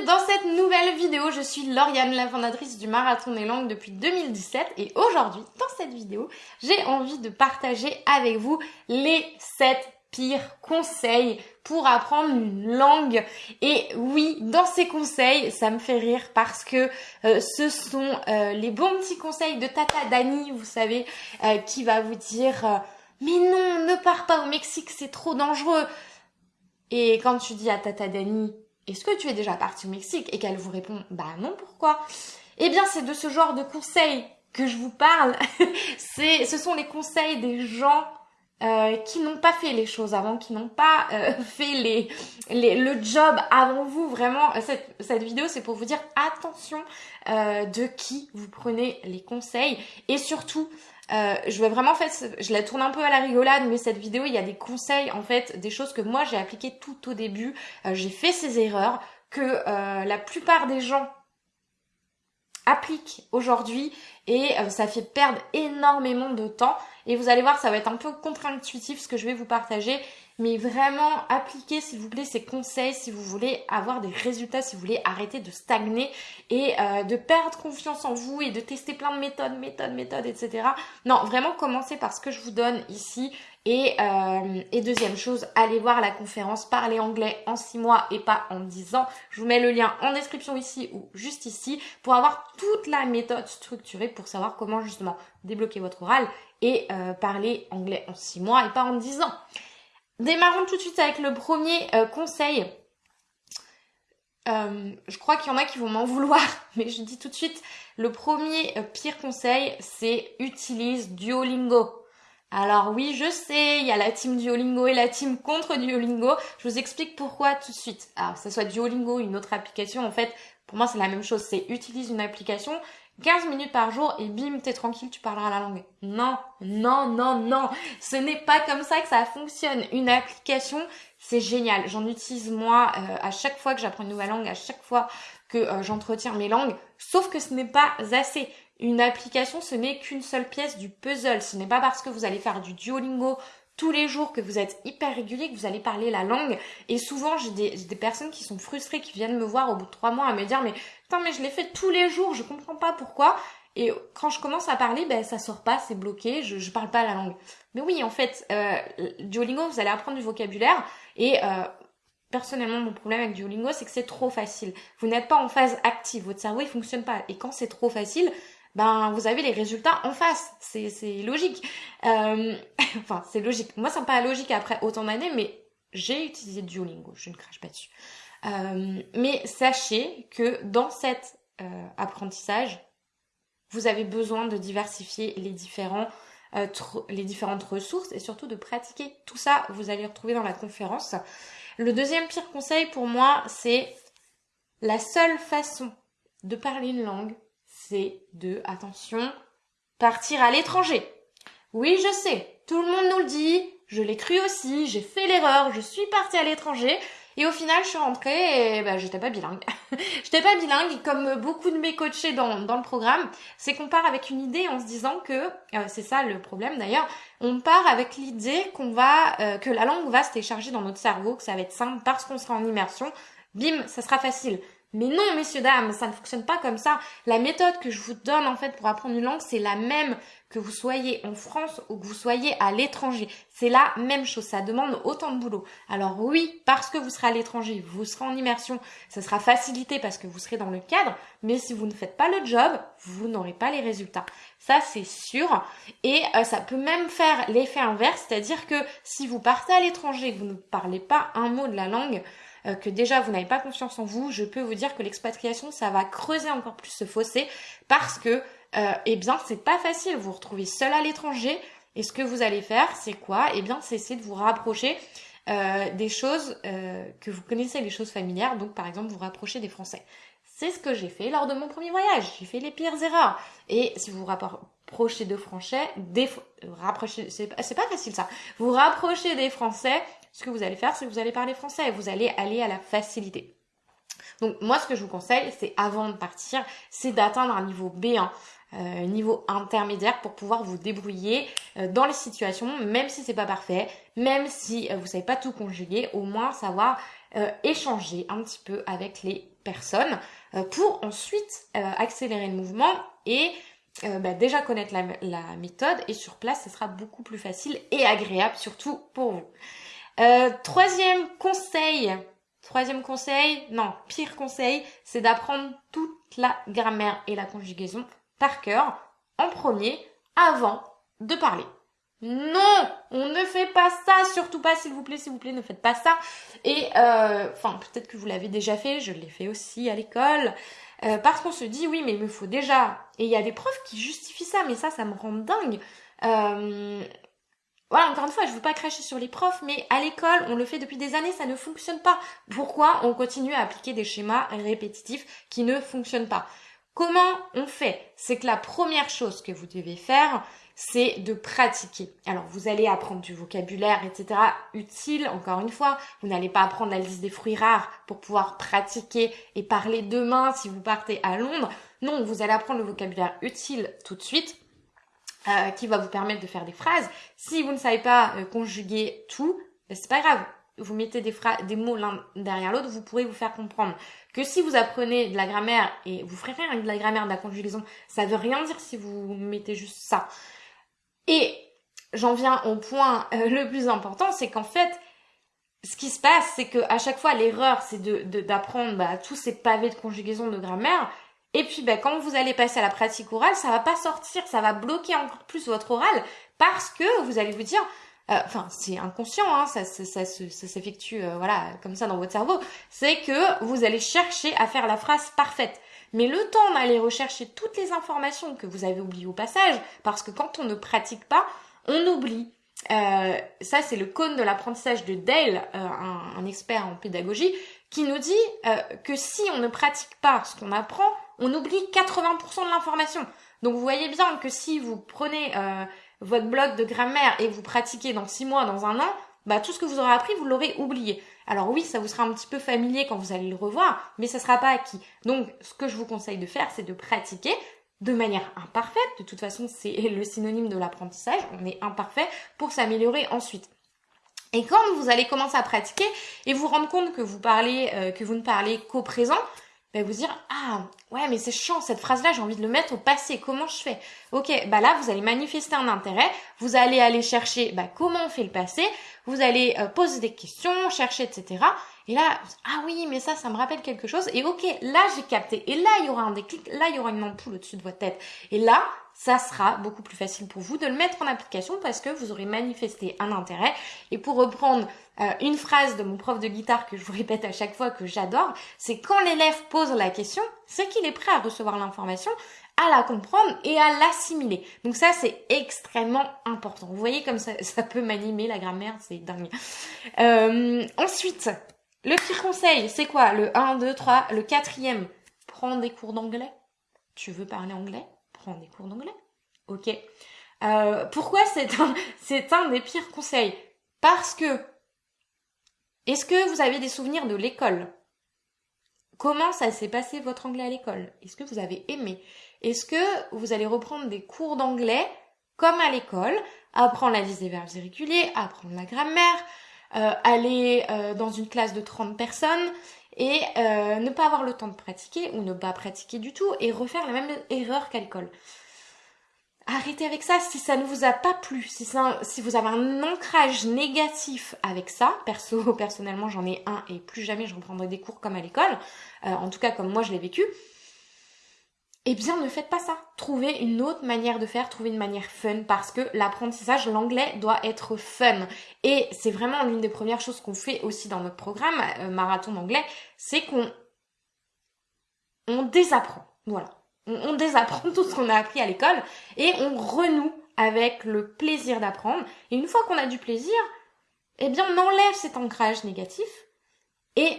dans cette nouvelle vidéo. Je suis Lauriane, la fondatrice du Marathon des Langues depuis 2017 et aujourd'hui, dans cette vidéo, j'ai envie de partager avec vous les 7 pires conseils pour apprendre une langue. Et oui, dans ces conseils, ça me fait rire parce que euh, ce sont euh, les bons petits conseils de Tata Dani, vous savez, euh, qui va vous dire mais non, ne pars pas au Mexique, c'est trop dangereux. Et quand tu dis à Tata Dani, est-ce que tu es déjà parti au Mexique Et qu'elle vous répond, bah non, pourquoi? Eh bien, c'est de ce genre de conseils que je vous parle. c'est, ce sont les conseils des gens euh, qui n'ont pas fait les choses avant, qui n'ont pas euh, fait les, le job avant vous. Vraiment, cette, cette vidéo, c'est pour vous dire attention euh, de qui vous prenez les conseils et surtout euh, je vais vraiment en fait, je la tourne un peu à la rigolade, mais cette vidéo, il y a des conseils en fait, des choses que moi j'ai appliquées tout au début. Euh, j'ai fait ces erreurs que euh, la plupart des gens appliquent aujourd'hui et ça fait perdre énormément de temps. Et vous allez voir, ça va être un peu contre-intuitif ce que je vais vous partager, mais vraiment appliquez s'il vous plaît ces conseils si vous voulez avoir des résultats, si vous voulez arrêter de stagner et euh, de perdre confiance en vous et de tester plein de méthodes, méthodes, méthodes, etc. Non, vraiment commencez par ce que je vous donne ici. Et, euh, et deuxième chose, allez voir la conférence Parler anglais en 6 mois et pas en 10 ans. Je vous mets le lien en description ici ou juste ici pour avoir toute la méthode structurée pour savoir comment justement débloquer votre oral et euh, parler anglais en 6 mois et pas en 10 ans. Démarrons tout de suite avec le premier euh, conseil. Euh, je crois qu'il y en a qui vont m'en vouloir, mais je dis tout de suite, le premier pire conseil, c'est utilise Duolingo. Alors oui, je sais, il y a la team Duolingo et la team contre Duolingo. Je vous explique pourquoi tout de suite. Alors, que ce soit Duolingo ou une autre application, en fait, pour moi, c'est la même chose. C'est utilise une application 15 minutes par jour et bim, t'es tranquille, tu parleras la langue. Non, non, non, non. Ce n'est pas comme ça que ça fonctionne. Une application, c'est génial. J'en utilise moi euh, à chaque fois que j'apprends une nouvelle langue, à chaque fois que euh, j'entretiens mes langues. Sauf que ce n'est pas assez. Une application, ce n'est qu'une seule pièce du puzzle. Ce n'est pas parce que vous allez faire du Duolingo tous les jours, que vous êtes hyper régulier, que vous allez parler la langue. Et souvent, j'ai des, personnes qui sont frustrées, qui viennent me voir au bout de trois mois à me dire, mais putain, mais je l'ai fait tous les jours, je comprends pas pourquoi. Et quand je commence à parler, ben ça sort pas, c'est bloqué, je, je parle pas la langue. Mais oui, en fait, euh, Duolingo, vous allez apprendre du vocabulaire et euh, personnellement, mon problème avec Duolingo, c'est que c'est trop facile. Vous n'êtes pas en phase active, votre cerveau il fonctionne pas. Et quand c'est trop facile, ben vous avez les résultats en face. C'est, logique. Euh, enfin, c'est logique. Moi, ça me logique après autant d'années, mais j'ai utilisé Duolingo, je ne crache pas dessus. Euh, mais sachez que dans cet euh, apprentissage, vous avez besoin de diversifier les différents euh, les différentes ressources et surtout de pratiquer tout ça. Vous allez retrouver dans la conférence. Le deuxième pire conseil pour moi, c'est la seule façon de parler une langue, de, attention, partir à l'étranger. Oui, je sais, tout le monde nous le dit, je l'ai cru aussi, j'ai fait l'erreur, je suis partie à l'étranger, et au final, je suis rentrée et bah, j'étais pas bilingue. j'étais pas bilingue, comme beaucoup de mes coachés dans, dans le programme, c'est qu'on part avec une idée en se disant que, euh, c'est ça le problème d'ailleurs, on part avec l'idée qu'on va, euh, que la langue va se télécharger dans notre cerveau, que ça va être simple parce qu'on sera en immersion. Bim, ça sera facile. Mais non, messieurs, dames, ça ne fonctionne pas comme ça. La méthode que je vous donne, en fait, pour apprendre une langue, c'est la même que vous soyez en France ou que vous soyez à l'étranger. C'est la même chose. Ça demande autant de boulot. Alors oui, parce que vous serez à l'étranger, vous serez en immersion, ça sera facilité parce que vous serez dans le cadre. Mais si vous ne faites pas le job, vous n'aurez pas les résultats. Ça, c'est sûr. Et euh, ça peut même faire l'effet inverse. C'est-à-dire que si vous partez à l'étranger vous ne parlez pas un mot de la langue, euh, que déjà vous n'avez pas confiance en vous, je peux vous dire que l'expatriation, ça va creuser encore plus ce fossé parce que, euh, eh bien, c'est pas facile. Vous vous retrouvez seul à l'étranger et ce que vous allez faire, c'est quoi? Eh bien, c'est essayer de vous rapprocher euh, des choses euh, que vous connaissez, les choses familières. Donc, par exemple, vous rapprocher des Français. C'est ce que j'ai fait lors de mon premier voyage. J'ai fait les pires erreurs. Et si vous vous rapprochez de Français, des rapprochez, c'est pas facile ça. Vous rapprochez des Français, ce que vous allez faire, c'est que vous allez parler français et vous allez aller à la facilité. Donc moi, ce que je vous conseille, c'est avant de partir, c'est d'atteindre un niveau B1. Euh, niveau intermédiaire pour pouvoir vous débrouiller euh, dans les situations, même si c'est pas parfait, même si euh, vous savez pas tout conjuguer, au moins savoir euh, échanger un petit peu avec les personnes euh, pour ensuite euh, accélérer le mouvement et bah, déjà connaître la, la, méthode et sur place ce sera beaucoup plus facile et agréable surtout pour vous. Troisième conseil, troisième conseil, non, pire conseil, c'est d'apprendre toute la grammaire et la conjugaison par cœur en premier avant de parler. Non, on ne fait pas ça, surtout pas, s'il vous plaît, s'il vous plaît, ne faites pas ça. Et euh, enfin, peut-être que vous l'avez déjà fait, je l'ai fait aussi à l'école, euh, parce qu'on se dit oui, mais il me faut déjà. Et il y a des profs qui justifient ça, mais ça, ça me rend dingue. Euh, voilà, encore une fois, je veux pas cracher sur les profs, mais à l'école, on le fait depuis des années, ça ne fonctionne pas. Pourquoi on continue à appliquer des schémas répétitifs qui ne fonctionnent pas? Comment on fait? C'est que la première chose que vous devez faire, c'est de pratiquer. Alors vous allez apprendre du vocabulaire, etc. utile, encore une fois. Vous n'allez pas apprendre la liste des fruits rares pour pouvoir pratiquer et parler demain si vous partez à Londres. Non, vous allez apprendre le vocabulaire utile tout de suite. Euh, qui va vous permettre de faire des phrases. Si vous ne savez pas euh, conjuguer tout, ben, c'est pas grave. Vous mettez des, des mots l'un derrière l'autre, vous pourrez vous faire comprendre que si vous apprenez de la grammaire et vous ferez de la grammaire, de la conjugaison, ça veut rien dire si vous mettez juste ça. Et j'en viens au point euh, le plus important, c'est qu'en fait, ce qui se passe, c'est que à chaque fois, l'erreur, c'est d'apprendre bah, tous ces pavés de conjugaison de grammaire. Et puis, bah, quand vous allez passer à la pratique orale, ça va pas sortir, ça va bloquer encore plus votre oral parce que vous allez vous dire, euh, enfin, c'est inconscient, hein, ça, ça, ça, s'effectue, euh, voilà, comme ça dans votre cerveau. C'est que vous allez chercher à faire la phrase parfaite. Mais le temps d'aller rechercher toutes les informations que vous avez oubliées au passage, parce que quand on ne pratique pas, on oublie. Euh, ça, c'est le cône de l'apprentissage de Dale, euh, un, expert en pédagogie, qui nous dit que si on ne pratique pas ce qu'on apprend, on oublie 80% de l'information. Donc vous voyez bien que si vous prenez votre bloc de grammaire et vous pratiquez dans 6 mois, dans un an, bah, tout ce que vous aurez appris, vous l'aurez oublié. Alors oui, ça vous sera un petit peu familier quand vous allez le revoir, mais ça sera pas acquis. Donc, ce que je vous conseille de faire, c'est de pratiquer de manière imparfaite. De toute façon, c'est le synonyme de l'apprentissage. On est imparfait pour s'améliorer ensuite. Et quand vous allez commencer à pratiquer et vous rendre compte que vous parlez, euh, que vous ne parlez qu'au présent, bah, vous dire ah ouais mais c'est chiant cette phrase là j'ai envie de le mettre au passé comment je fais? Ok bah là vous allez manifester un intérêt vous allez aller chercher bah comment on fait le passé vous allez euh, poser des questions chercher etc et là ah oui mais ça ça me rappelle quelque chose et ok là j'ai capté. Et là il y aura un déclic là il y aura une ampoule au-dessus de votre tête. Et là ça sera beaucoup plus facile pour vous de le mettre en application parce que vous aurez manifesté un intérêt. Et pour reprendre euh, une phrase de mon prof de guitare que je vous répète à chaque fois que j'adore, c'est quand l'élève pose la question, c'est qu'il est prêt à recevoir l'information, à la comprendre et à l'assimiler. Donc ça, c'est extrêmement important. Vous voyez comme ça, ça peut m'animer la grammaire, c'est dingue. Euh, ensuite, le pire conseil, c'est quoi? Le 1, 2, 3, le quatrième, prends des cours d'anglais. Tu veux parler anglais? Prends des cours d'anglais. Ok. Euh, pourquoi c'est un, c'est un des pires conseils? Parce que est-ce que vous avez des souvenirs de l'école? Comment ça s'est passé votre anglais à l'école? Est-ce que vous avez aimé? Est-ce que vous allez reprendre des cours d'anglais comme à l'école, apprendre la liste des verbes irréguliers, apprendre la grammaire, euh, aller euh, dans une classe de 30 personnes et euh, ne pas avoir le temps de pratiquer ou ne pas pratiquer du tout et refaire la même erreur qu'à l'école? Arrêtez avec ça si ça ne vous a pas plu, si, ça, si vous avez un ancrage négatif avec ça, perso, personnellement j'en ai un et plus jamais je reprendrai des cours comme à l'école, euh, en tout cas comme moi je l'ai vécu, eh bien ne faites pas ça. Trouvez une autre manière de faire, trouvez une manière fun parce que l'apprentissage, l'anglais doit être fun. Et c'est vraiment l'une des premières choses qu'on fait aussi dans notre programme euh, marathon d'anglais, c'est qu'on on désapprend. Voilà. On, on désapprend tout ce qu'on a appris à l'école et on renoue avec le plaisir d'apprendre. Et une fois qu'on a du plaisir, eh bien on enlève cet ancrage négatif et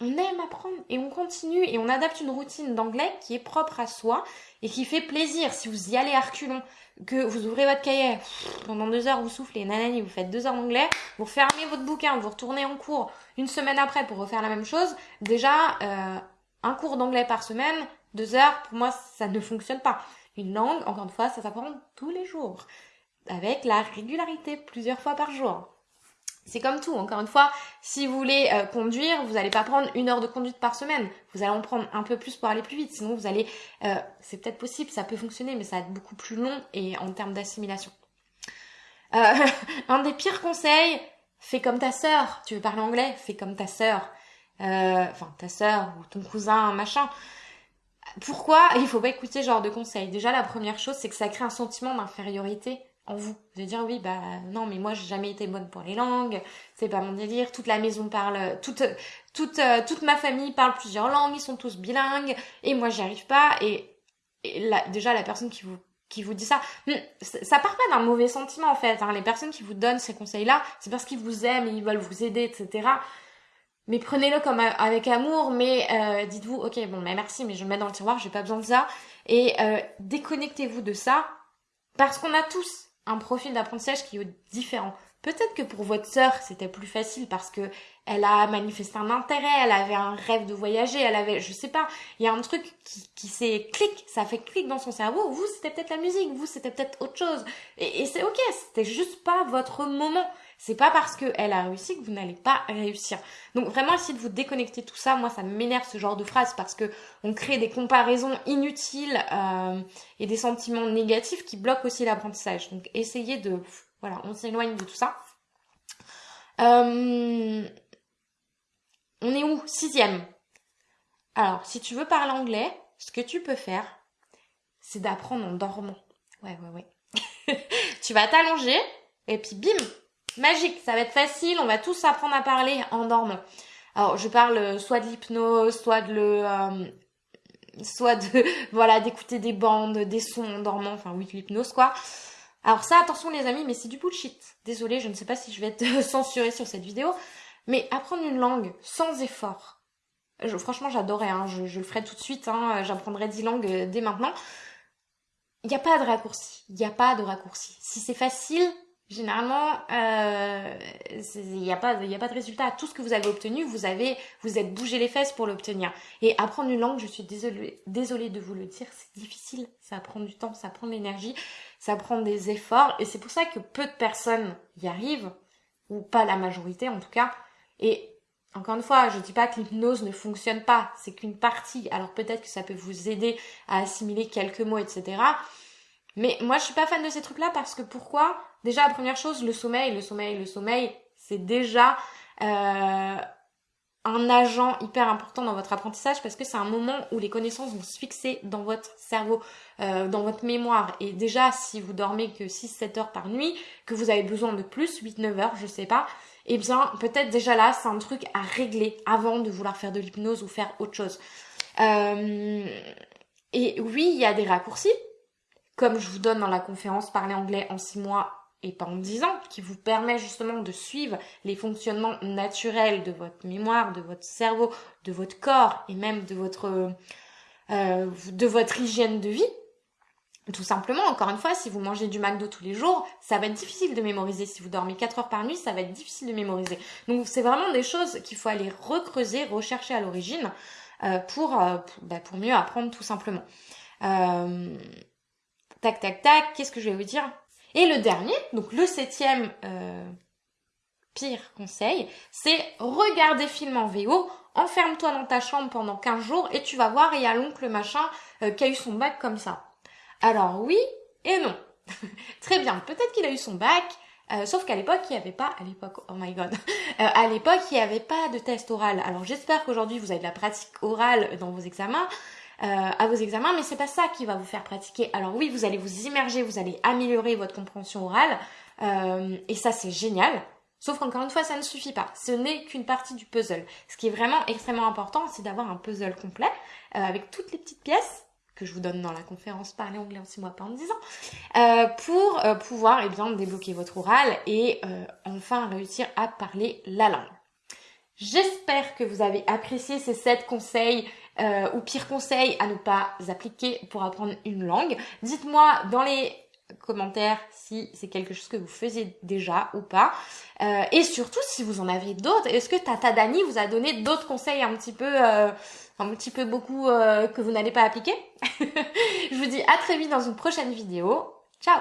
on aime apprendre et on continue et on adapte une routine d'anglais qui est propre à soi et qui fait plaisir. Si vous y allez à reculons, que vous ouvrez votre cahier, pendant deux heures vous soufflez, nanani, vous faites deux heures d'anglais, vous fermez votre bouquin, vous retournez en cours une semaine après pour refaire la même chose, déjà, euh, un cours d'anglais par semaine, deux heures, pour moi, ça ne fonctionne pas. Une langue, encore une fois, ça s'apprend tous les jours, avec la régularité, plusieurs fois par jour. C'est comme tout, encore une fois, si vous voulez euh, conduire, vous n'allez pas prendre une heure de conduite par semaine. Vous allez en prendre un peu plus pour aller plus vite. Sinon, vous allez... Euh, c'est peut-être possible, ça peut fonctionner, mais ça va être beaucoup plus long et en termes d'assimilation. Euh, un des pires conseils, fais comme ta sœur. Tu veux parler anglais? Fais comme ta sœur. Enfin, ta sœur ou ton cousin, machin. Pourquoi il faut pas écouter ce genre de conseils? Déjà, la première chose, c'est que ça crée un sentiment d'infériorité en vous. De dire oui, bah non, mais moi j'ai jamais été bonne pour les langues, c'est pas mon délire, toute la maison parle, toute, toute, euh, toute ma famille parle plusieurs langues, ils sont tous bilingues, et moi j'y arrive pas, et, et déjà la personne qui vous qui vous dit ça, hmm, ça part pas d'un mauvais sentiment en fait. Hein. Les personnes qui vous donnent ces conseils-là, c'est parce qu'ils vous aiment, ils veulent vous aider, etc. Mais prenez-le comme avec amour, mais euh, dites-vous, ok, bon, mais merci, mais je le mets dans le tiroir, j'ai pas besoin de ça. Et euh, déconnectez-vous de ça, parce qu'on a tous un profil d'apprentissage qui est différent. Peut-être que pour votre sœur, c'était plus facile parce que elle a manifesté un intérêt, elle avait un rêve de voyager, elle avait, je sais pas, il y a un truc qui, qui s'est clic, ça fait clic dans son cerveau. Vous, c'était peut-être la musique, vous, c'était peut-être autre chose. Et, et c'est ok, c'était juste pas votre moment. C'est pas parce qu'elle a réussi que vous n'allez pas réussir. Donc vraiment essayez de vous déconnecter tout ça. Moi ça m'énerve ce genre de phrase parce que on crée des comparaisons inutiles euh, et des sentiments négatifs qui bloquent aussi l'apprentissage. Donc essayez de voilà, on s'éloigne de tout ça. Euh, on est où? Sixième. Alors, si tu veux parler anglais, ce que tu peux faire, c'est d'apprendre en dormant. Ouais, ouais, ouais. tu vas t'allonger et puis bim, magique, ça va être facile, on va tous apprendre à parler en dormant. Alors je parle euh, soit de l'hypnose, soit de le euh, soit de voilà d'écouter des bandes, des sons en dormant, enfin oui l'hypnose quoi. Alors ça attention les amis, mais c'est du bullshit. Désolée, je ne sais pas si je vais être censurée sur cette vidéo, mais apprendre une langue sans effort. Franchement j'adorais, hein, je, je, le ferai tout de suite, hein, j'apprendrai 10 langues euh, dès maintenant. Il n'y a pas de raccourci, il n'y a pas de raccourci. Si c'est facile, généralement, euh, il n'y a pas, il a pas de résultat. Tout ce que vous avez obtenu, vous avez, vous êtes bougé les fesses pour l'obtenir. Et apprendre une langue, je suis désolée, désolée de vous le dire, c'est difficile. Ça prend du temps, ça prend de l'énergie, ça prend des efforts. Et c'est pour ça que peu de personnes y arrivent, ou pas la majorité en tout cas. Et encore une fois, je dis pas que l'hypnose ne fonctionne pas, c'est qu'une partie. Alors peut-être que ça peut vous aider à assimiler quelques mots, etc. Mais moi, je suis pas fan de ces trucs-là parce que pourquoi? Déjà, première chose, le sommeil, le sommeil, le sommeil, c'est déjà euh, un agent hyper important dans votre apprentissage parce que c'est un moment où les connaissances vont se fixer dans votre cerveau, euh, dans votre mémoire. Et déjà, si vous dormez que 6-7 heures par nuit, que vous avez besoin de plus, 8-9 heures, je sais pas, eh bien, peut-être déjà là, c'est un truc à régler avant de vouloir faire de l'hypnose ou faire autre chose. Euh, et oui, il y a des raccourcis, comme je vous donne dans la conférence Parler anglais en 6 mois et pas en 10 ans, qui vous permet justement de suivre les fonctionnements naturels de votre mémoire, de votre cerveau, de votre corps et même de votre, euh, de votre hygiène de vie. Tout simplement, encore une fois, si vous mangez du McDo tous les jours, ça va être difficile de mémoriser. Si vous dormez 4 heures par nuit, ça va être difficile de mémoriser. Donc c'est vraiment des choses qu'il faut aller recreuser, rechercher à l'origine euh, pour, euh, bah, pour, mieux apprendre tout simplement. Tac, tac, tac, qu'est-ce que je vais vous dire? Et le dernier, donc le septième euh, pire conseil, c'est regarder film en VO, enferme-toi dans ta chambre pendant 15 jours et tu vas voir, il y a l'oncle machin euh, qui a eu son bac comme ça. Alors oui et non. Très bien, peut-être qu'il a eu son bac, euh, sauf qu'à l'époque, il n'y avait pas, à l'époque, oh my god, à l'époque, il n'y avait pas de test oral. Alors j'espère qu'aujourd'hui, vous avez de la pratique orale dans vos examens, euh, à vos examens, mais c'est pas ça qui va vous faire pratiquer. Alors oui, vous allez vous immerger, vous allez améliorer votre compréhension orale, euh, et ça c'est génial. Sauf qu'encore une fois, ça ne suffit pas. Ce n'est qu'une partie du puzzle. Ce qui est vraiment extrêmement important, c'est d'avoir un puzzle complet euh, avec toutes les petites pièces que je vous donne dans la conférence Parler anglais en 6 mois, pas en 10 ans, euh, pour euh, pouvoir eh bien, débloquer votre oral et euh, enfin réussir à parler la langue. J'espère que vous avez apprécié ces 7 conseils euh, ou pire conseil à ne pas appliquer pour apprendre une langue. Dites-moi dans les commentaires si c'est quelque chose que vous faisiez déjà ou pas. Euh, et surtout si vous en avez d'autres. Est-ce que Tata Dani vous a donné d'autres conseils un petit peu, euh, un petit peu beaucoup que vous n'allez pas appliquer? Je vous dis à très vite dans une prochaine vidéo. Ciao